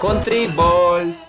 Country balls.